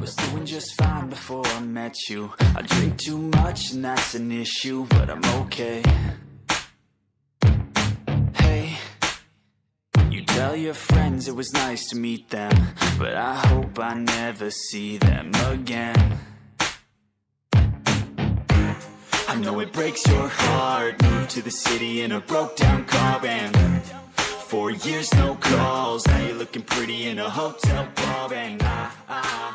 was doing just fine before I met you. I drink too much and that's an issue But I'm okay. Hey You tell your friends it was nice to meet them But I hope I never see them again. I know it breaks your heart. Moved to the city in a broke down car and Four years no calls. Now you're looking pretty in a hotel bar And I, I,